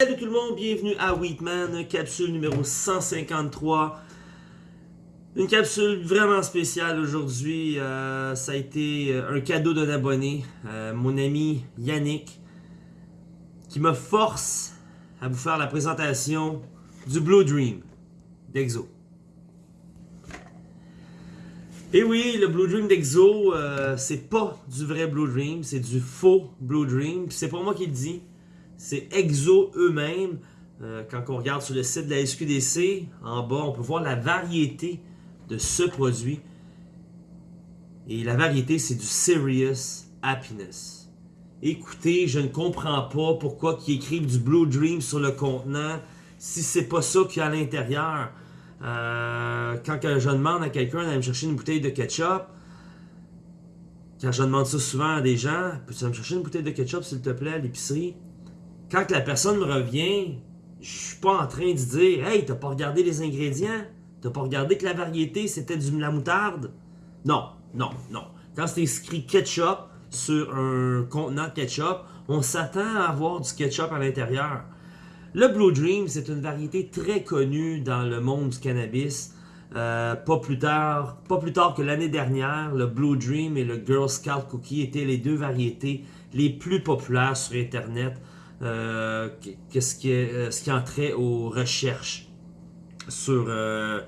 Salut tout le monde, bienvenue à Wheatman, capsule numéro 153. Une capsule vraiment spéciale aujourd'hui. Euh, ça a été euh, un cadeau d'un abonné, euh, mon ami Yannick, qui me force à vous faire la présentation du Blue Dream d'Exo. Et oui, le Blue Dream d'Exo, c'est pas du vrai Blue Dream, c'est du faux Blue Dream. C'est pas moi qui le dis, c'est Exo eux-mêmes. quand on regarde sur le site de la SQDC, en bas, on peut voir la variété de ce produit. Et la variété, c'est du Serious Happiness. Écoutez, je ne comprends pas pourquoi ils écrivent du Blue Dream sur le contenant si c'est pas ça qu'il y a à l'intérieur. Euh, quand je demande à quelqu'un d'aller me chercher une bouteille de ketchup, quand je demande ça souvent à des gens, peux-tu me chercher une bouteille de ketchup s'il te plaît à l'épicerie? Quand la personne me revient, je suis pas en train de dire Hey, t'as pas regardé les ingrédients? T'as pas regardé que la variété, c'était du la moutarde? Non, non, non. Quand c'est écrit ketchup sur un contenant de ketchup, on s'attend à avoir du ketchup à l'intérieur. Le Blue Dream, c'est une variété très connue dans le monde du cannabis. Euh, pas plus tard que l'année dernière, le Blue Dream et le Girl Scout Cookie étaient les deux variétés les plus populaires sur Internet. Euh, ce, qui est, euh, ce aux recherches sur euh,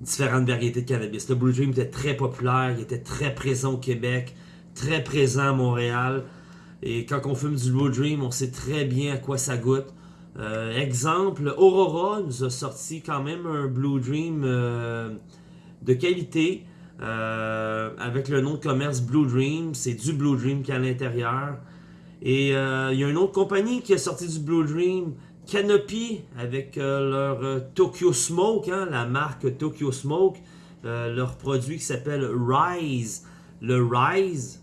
différentes variétés de cannabis? Le Blue Dream était très populaire, il était très présent au Québec, très présent à Montréal. Et quand on fume du Blue Dream, on sait très bien à quoi ça goûte. Exemple, Aurora nous a sorti quand même un Blue Dream de qualité avec le nom de commerce Blue Dream. C'est du Blue Dream qui est à l'intérieur. Et il y a une autre compagnie qui a sorti du Blue Dream Canopy avec euh, leur euh, Tokyo Smoke, hein, la marque Tokyo Smoke, euh, leur produit qui s'appelle Rise. Le Rise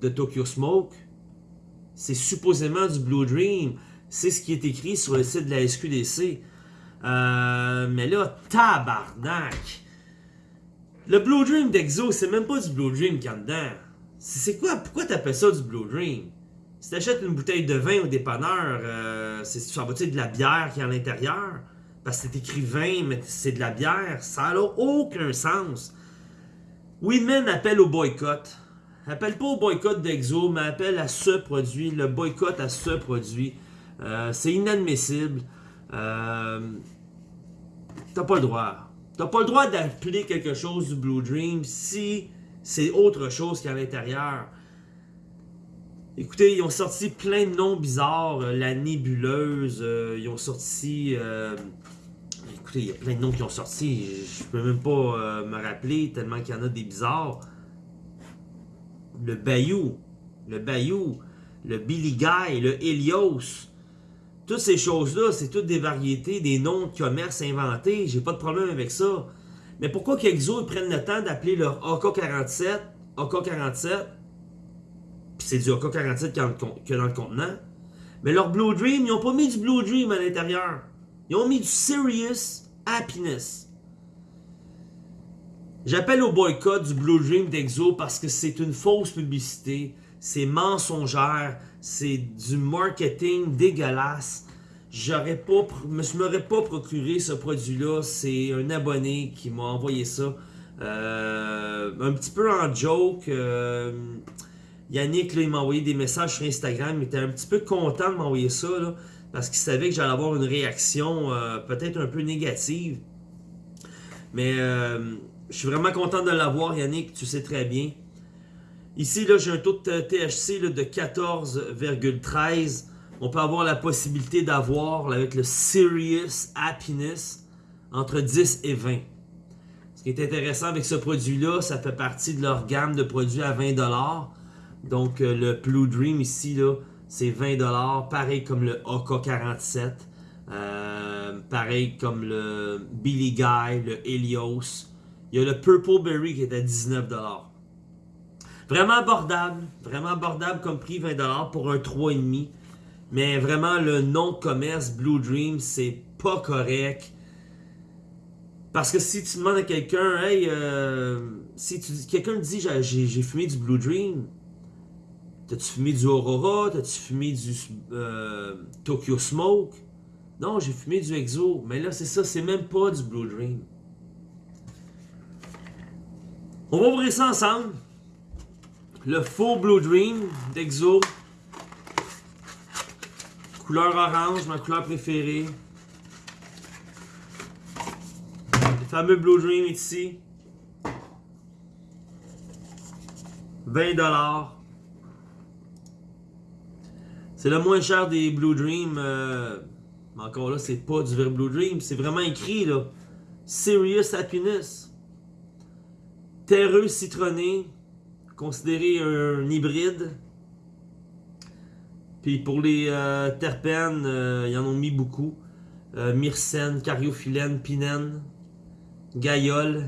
de Tokyo Smoke, c'est supposément du Blue Dream. C'est ce qui est écrit sur le site de la SQDC. mais là, tabarnak! Le Blue Dream d'Exo, c'est même pas du Blue Dream qu'il y dedans. C'est quoi? Pourquoi t'appelles ça du Blue Dream? Si t'achètes une bouteille de vin au dépanneur, euh, ça va de la bière qui est à l'intérieur? Parce que c'est écrit vin, mais c'est de la bière. Ça n'a aucun sens. Weedman appelle au boycott. Appelle pas au boycott d'Exo, mais appelle à ce produit, le boycott à ce produit. Euh, c'est inadmissible. Euh, T'as pas le droit. T'as pas le droit d'appeler quelque chose du Blue Dream si c'est autre chose qu'à l'intérieur. Écoutez, ils ont sorti plein de noms bizarres. Euh, la nébuleuse, euh, ils ont sorti... Euh, écoutez, il y a plein de noms qui ont sorti. Je peux même pas me rappeler tellement qu'il y en a des bizarres. Le Bayou, le Bayou, le Billy Guy, le Helios. Toutes ces choses-là, c'est toutes des variétés, des noms de commerce inventés. J'ai pas de problème avec ça. Mais pourquoi qu'Exo prennent le temps d'appeler leur AK-47 AK-47 c'est du AK-47 qu'il y a dans le contenant. Mais leur Blue Dream, ils n'ont pas mis du Blue Dream à l'intérieur. Ils ont mis du Serious Happiness. J'appelle au boycott du Blue Dream d'Exo parce que c'est une fausse publicité, c'est mensongère, c'est du marketing dégueulasse. J'aurais pas, je m'aurais pas procuré ce produit-là. C'est un abonné qui m'a envoyé ça. Euh, un petit peu en joke. Euh, Yannick, il m'a envoyé des messages sur Instagram. Il était un petit peu content de m'envoyer ça, parce qu'il savait que j'allais avoir une réaction euh, peut-être un peu négative. Mais euh, je suis vraiment content de l'avoir, Yannick, tu sais très bien. Ici, j'ai un taux de THC de 14,13. On peut avoir la possibilité d'avoir, avec le Serious Happiness, entre 10 et 20. Ce qui est intéressant avec ce produit-là, ça fait partie de leur gamme de produits à 20$. Donc, euh, le Blue Dream ici, là, c'est 20$. Pareil comme le AK-47. Euh, pareil comme le Billy Guy, le Helios. Il y a le Purple Berry qui est à 19$. Vraiment abordable. Vraiment abordable comme prix, 20$ pour un 3,5$. Mais vraiment, le nom de commerce Blue Dream, c'est pas correct. Parce que si tu demandes à quelqu'un, hey, euh, si quelqu'un te dit j'ai fumé du Blue Dream, T'as-tu fumé du Aurora? T'as-tu fumé du euh, Tokyo Smoke? Non, j'ai fumé du Exo. Mais là, c'est ça, c'est même pas du Blue Dream. On va ouvrir ça ensemble. Le faux Blue Dream d'Exo. Couleur orange, ma couleur préférée. Le fameux Blue Dream ici. 20$. C'est le moins cher des Blue Dream. Euh, mais encore là, c'est pas du vrai Blue Dream. C'est vraiment écrit là. Serious Happiness. Terreux citronné. Considéré un hybride. Puis pour les euh, terpènes, euh, ils en ont mis beaucoup. myrcène, cariophyllène, pinène, gaïole,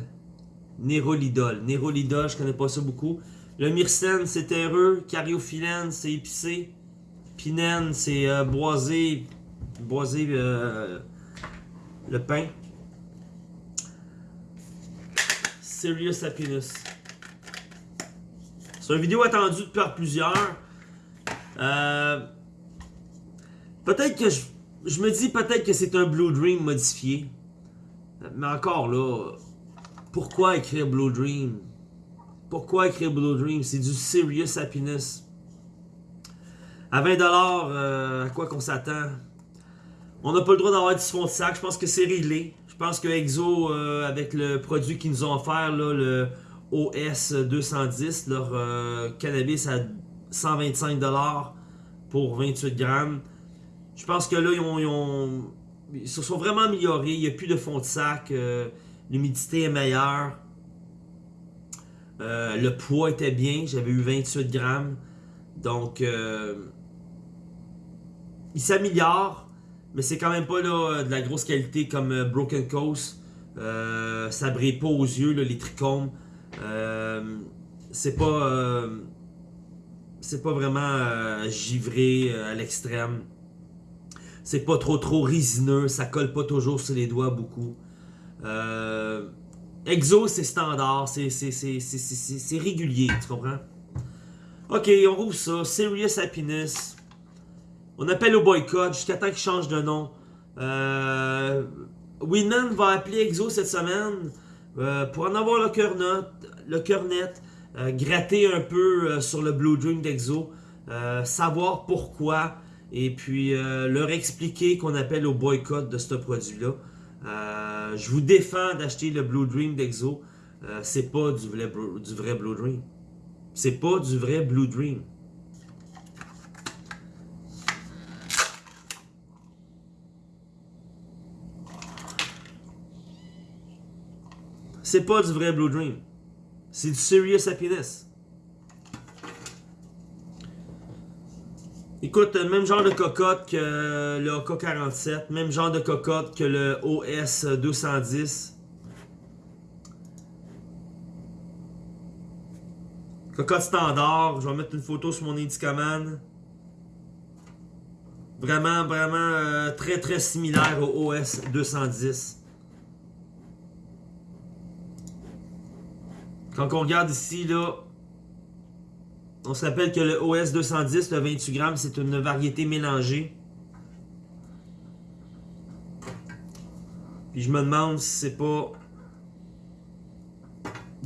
nérolidol. Nérolidol, je connais pas ça beaucoup. Le myrcène, c'est terreux. Cariophyllène, c'est épicé. Pinène, c'est euh, boisé. Euh, le pain. Serious Happiness. C'est une vidéo attendue par plusieurs. Euh, peut-être que je, je, me dis peut-être que c'est un Blue Dream modifié. Mais encore là, pourquoi écrire Blue Dream? Pourquoi écrire Blue Dream? C'est du serious happiness. À 20$, euh, à quoi qu'on s'attend? On n'a pas le droit d'avoir du fond de sac. Je pense que c'est réglé. Je pense que Exo, euh, avec le produit qu'ils nous ont offert, le OS 210, leur euh, cannabis à 125$ pour 28 grammes. Je pense que là, ils, ont, ils, se sont vraiment améliorés. Il n'y a plus de fond de sac. L'humidité est meilleure. Le poids était bien, j'avais eu 28 grammes. Donc, il s'améliore, mais c'est quand même pas là, de la grosse qualité comme euh, Broken Coast. ça brille pas aux yeux, les trichomes. c'est pas, c'est pas vraiment givré à l'extrême. C'est pas trop trop résineux, ça colle pas toujours sur les doigts beaucoup. Exo, c'est standard, c'est régulier, tu comprends? Ok, on rouvre ça. Serious Happiness. On appelle au boycott jusqu'à temps qu'il change de nom. Euh, Winman va appeler Exo cette semaine euh, pour en avoir le cœur le cœur net, euh, gratter un peu euh, sur le Blue Dream d'Exo, savoir pourquoi, et puis leur expliquer qu'on appelle au boycott de ce produit-là. Je vous défends d'acheter le Blue Dream d'Exo. C'est pas du vrai, du vrai Blue Dream. C'est pas du vrai Blue Dream. C'est pas du vrai Blue Dream. C'est du Serious Happiness. Écoute, même genre de cocotte que le AK-47, même genre de cocotte que le OS-210. Cocotte standard, je vais mettre une photo sur mon Indicaman. Vraiment, vraiment euh, très très similaire au OS-210. Quand on regarde ici, là, on se rappelle que le OS 210, le 28 grammes, c'est une variété mélangée. Puis je me demande si c'est pas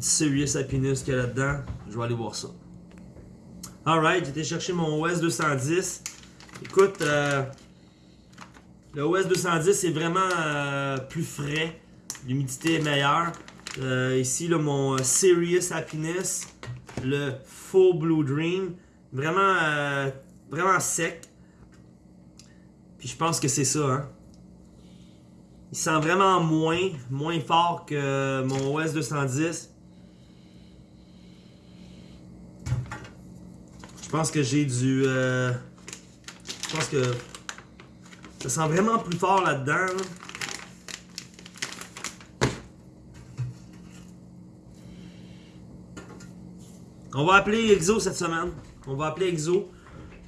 Serious Happiness qu'il y a là-dedans. Je vais aller voir ça. Alright, été chercher mon OS 210. Écoute, euh, le OS 210 est vraiment euh, plus frais. L'humidité est meilleure. Euh, ici, mon Serious Happiness le faux Blue Dream. Vraiment, euh, vraiment sec. Puis je pense que c'est ça, hein. Il sent vraiment moins, moins fort que mon OS 210. Je pense que j'ai du... Euh, je pense que ça sent vraiment plus fort là-dedans. là dedans On va appeler Exo cette semaine. On va appeler Exo.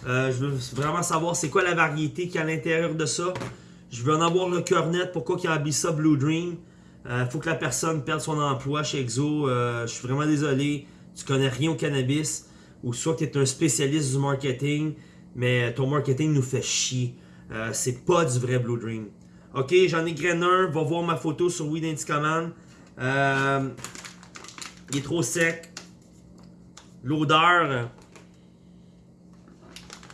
Euh, je veux vraiment savoir c'est quoi la variété qu'il y a à l'intérieur de ça. Je veux en avoir le cœur net. Pourquoi qu'il a habillé ça Blue Dream. Il euh, faut que la personne perde son emploi chez Exo. Euh, je suis vraiment désolé. Tu connais rien au cannabis. ou soit tu es un spécialiste du marketing, mais ton marketing nous fait chier. C'est pas du vrai Blue Dream. Ok, j'en ai graine un, va voir ma photo sur Weed. Euh, il est trop sec. L'odeur,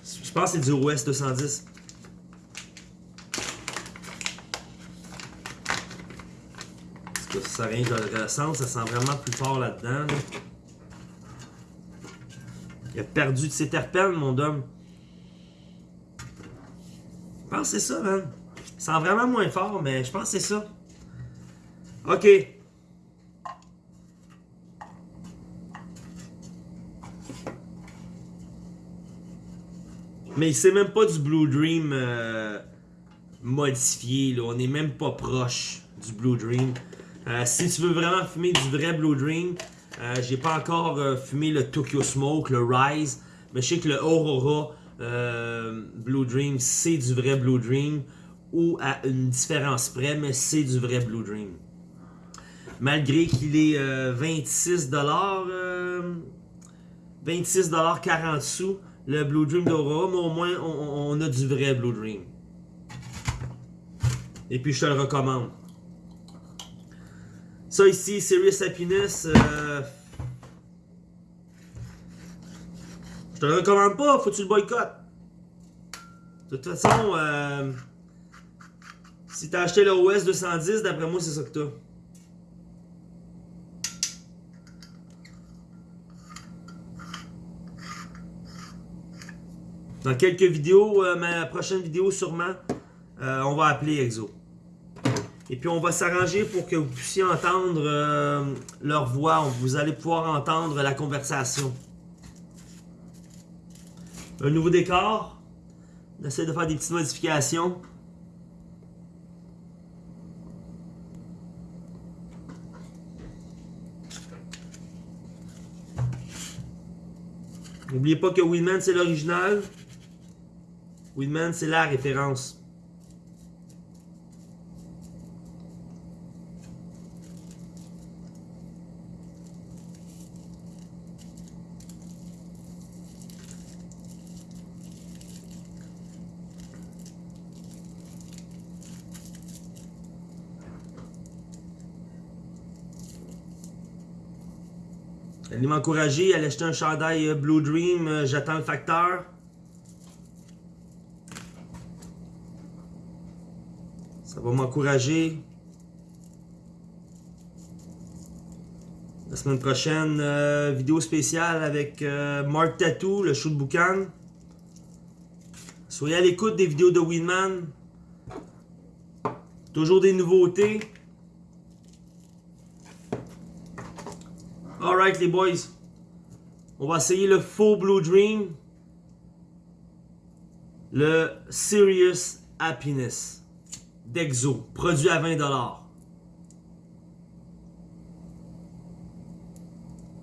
je pense que c'est du OS 210. que ça rien de le ressens, ça sent vraiment plus fort là-dedans. Il a perdu de ses terpènes, mon homme. Je pense que c'est ça, man. Il sent vraiment moins fort, mais je pense que c'est ça. Ok. Mais c'est même pas du Blue Dream euh, modifié. Là. On n'est même pas proche du Blue Dream. Euh, si tu veux vraiment fumer du vrai Blue Dream, euh, j'ai pas encore fumé le Tokyo Smoke, le Rise, mais je sais que le Aurora Blue Dream, c'est du vrai Blue Dream, ou à une différence près, mais c'est du vrai Blue Dream. Malgré qu'il est 26$, 26$ 40 sous, le Blue Dream d'Aurora, mais au moins on, a du vrai Blue Dream. Et puis je te le recommande. Ça ici, Serious Happiness. Euh... Je te le recommande pas, faut que tu le boycottes. De toute façon, euh... si t'as acheté le OS 210, d'après moi, c'est ça que t'as. Dans quelques vidéos, euh, ma prochaine vidéo sûrement, euh, on va appeler EXO. Et puis on va s'arranger pour que vous puissiez entendre euh, leur voix. Vous allez pouvoir entendre la conversation. Un nouveau décor. On essaie de faire des petites modifications. N'oubliez pas que Winman c'est l'original. Winman c'est la référence. Allez m'encourager, allez acheter un chandail euh, Blue Dream, euh, j'attends le facteur. M'encourager. La semaine prochaine, euh, vidéo spéciale avec Mark Tattoo, le show de boucan. Soyez à l'écoute des vidéos de Winman. Toujours des nouveautés. Alright les boys. On va essayer le faux Blue Dream. Le Serious Happiness d'Exo. Produit à 20$.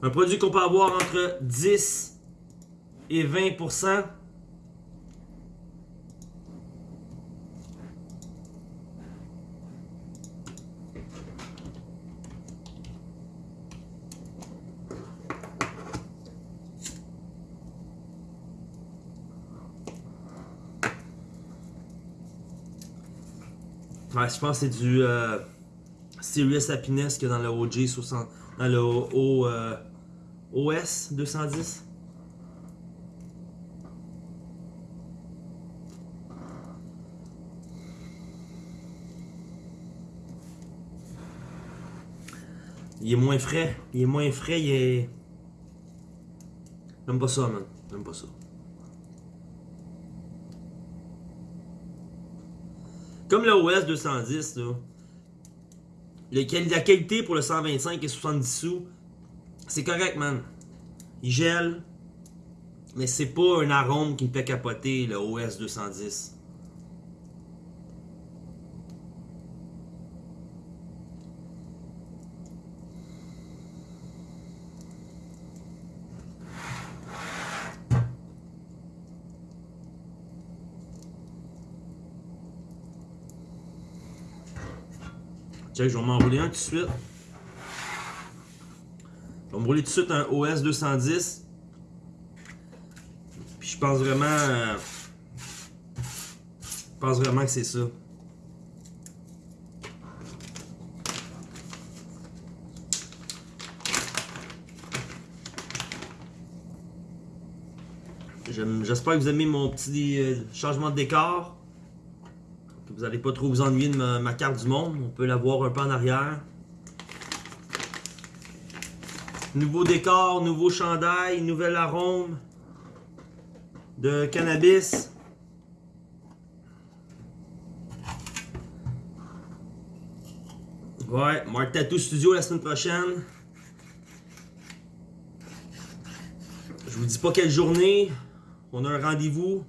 Un produit qu'on peut avoir entre 10 et 20%. Je pense que c'est du euh, Serious Happiness que dans le OG 60, dans le OS 210. Il est moins frais. Il est moins frais, il est... J'aime pas ça, man. J'aime pas ça. Comme le OS 210, là, la qualité pour le 125 et 70 sous, c'est correct, man. Il gèle, mais c'est pas un arôme qui me fait capoter le OS 210. Je vais m'enrouler un tout de suite. Je vais m'enrouler tout de suite un OS 210. je pense vraiment. euh, je pense vraiment que c'est ça. J'espère que vous aimez mon petit euh, changement de décor. Vous n'allez pas trop vous ennuyer de ma, ma carte du monde. On peut la voir un peu en arrière. Nouveau décor, nouveau chandail, nouvel arôme de cannabis. Ouais, Mark Tattoo Studio la semaine prochaine. Je vous dis pas quelle journée. On a un rendez-vous.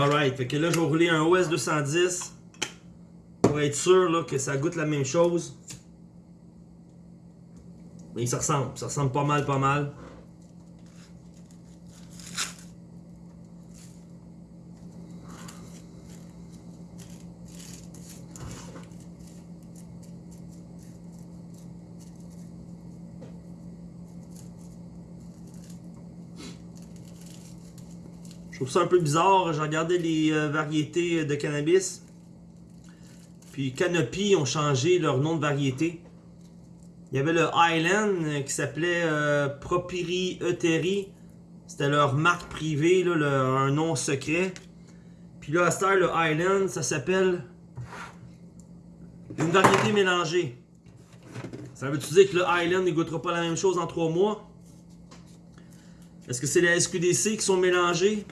Alright, fait que là je vais rouler un OS 210 pour être sûr là, que ça goûte la même chose. Mais ça ressemble, ça ressemble pas mal, pas mal. Trouve ça un peu bizarre. J'ai regardé les euh, variétés de cannabis. Puis Canopy ont changé leur nom de variété. Il y avait le Highland euh, qui s'appelait euh, Propiri Euteri. C'était leur marque privée, là, un nom secret. Puis là, à le Highland, ça s'appelle une variété mélangée. Ça veut-tu dire que le Highland ne goûtera pas la même chose en trois mois? Est-ce que c'est les SQDC qui sont mélangés?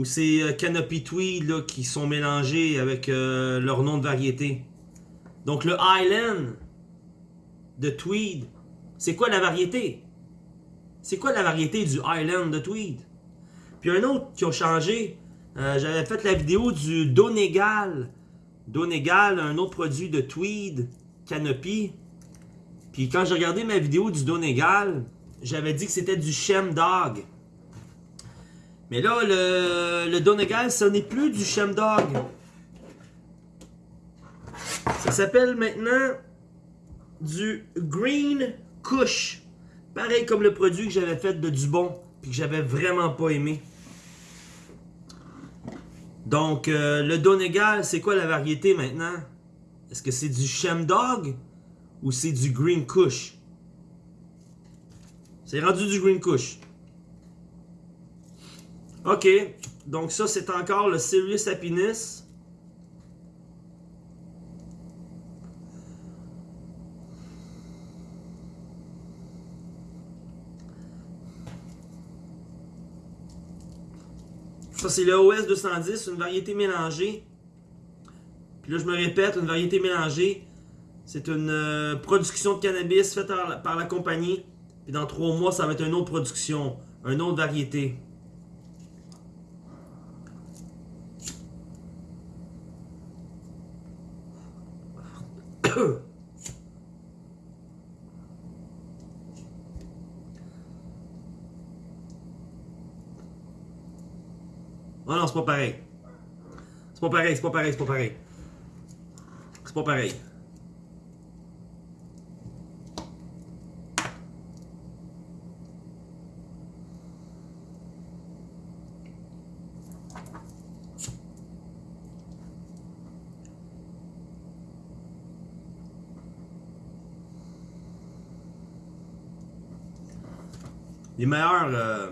Ou c'est euh, Canopy Tweed qui sont mélangés avec euh, leur nom de variété? Donc le Highland de Tweed, c'est quoi la variété? C'est quoi la variété du Highland de Tweed? Puis un autre qui a changé, euh, j'avais fait la vidéo du Donegal. Donegal, un autre produit de Tweed, Canopy. Puis quand j'ai regardé ma vidéo du Donegal, j'avais dit que c'était du Dog. Mais là, le, le Donegal, ce n'est plus du Dog. Ça s'appelle maintenant du Green Kush. Pareil comme le produit que j'avais fait de Dubon, puis que j'avais vraiment pas aimé. Donc, euh, le Donegal, c'est quoi la variété maintenant? Est-ce que c'est du Dog ou c'est du Green Kush? C'est rendu du Green Kush. Ok, donc ça c'est encore le Serious Happiness. Ça c'est le OS 210, une variété mélangée. Puis là je me répète, une variété mélangée, c'est une euh, production de cannabis faite par la, par la compagnie. Puis dans trois mois, ça va être une autre production, une autre variété. Oh non, c'est pas pareil. C'est pas pareil, c'est pas pareil, c'est pas pareil. C'est pas pareil. Les meilleurs. euh,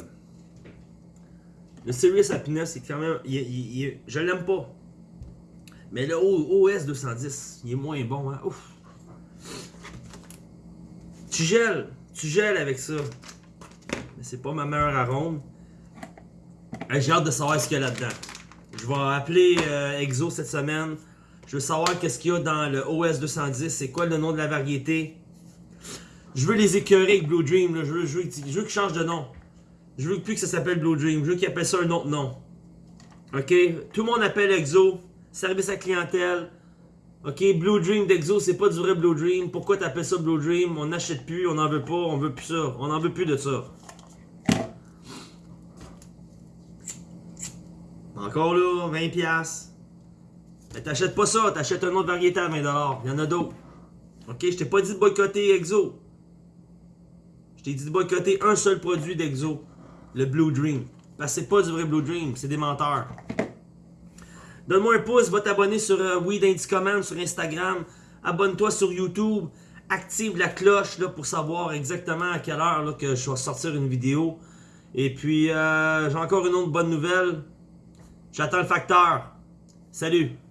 Le Serious Happiness, c'est quand même. je l'aime pas. Mais le OS 210, il est moins bon, hein. Ouf. Tu gèles. Tu gèles avec ça. Mais c'est pas ma meilleure arôme. J'ai hâte de savoir ce qu'il y a là-dedans. Je vais appeler euh, Exo cette semaine. Je veux savoir qu'est-ce qu'il y a dans le OS 210. C'est quoi le nom de la variété. Je veux les écœurer avec Blue Dream. Je veux, je veux, je veux de nom. Je veux plus que ça s'appelle Blue Dream. Je veux qu'ils appellent ça un autre nom. Ok? Tout le monde appelle Exo. Service à clientèle. Ok? Blue Dream d'Exo, c'est pas du vrai Blue Dream. Pourquoi t'appelles ça Blue Dream? On n'achète plus, on n'en veut pas, on veut plus ça. On n'en veut plus de ça. Encore là, 20$. piastres. Mais t'achètes pas ça, t'achètes une autre variété à 20$. Il y en a d'autres. Ok, je t'ai pas dit de boycotter Exo. Je t'ai dit de boycotter un seul produit d'Exo, le Blue Dream. Parce que c'est pas du vrai Blue Dream, c'est des menteurs. Donne-moi un pouce, va t'abonner sur euh, Weed Command sur Instagram. Abonne-toi sur YouTube. Active la cloche là, pour savoir exactement à quelle heure que je vais sortir une vidéo. Et puis, euh, j'ai encore une autre bonne nouvelle. J'attends le facteur. Salut!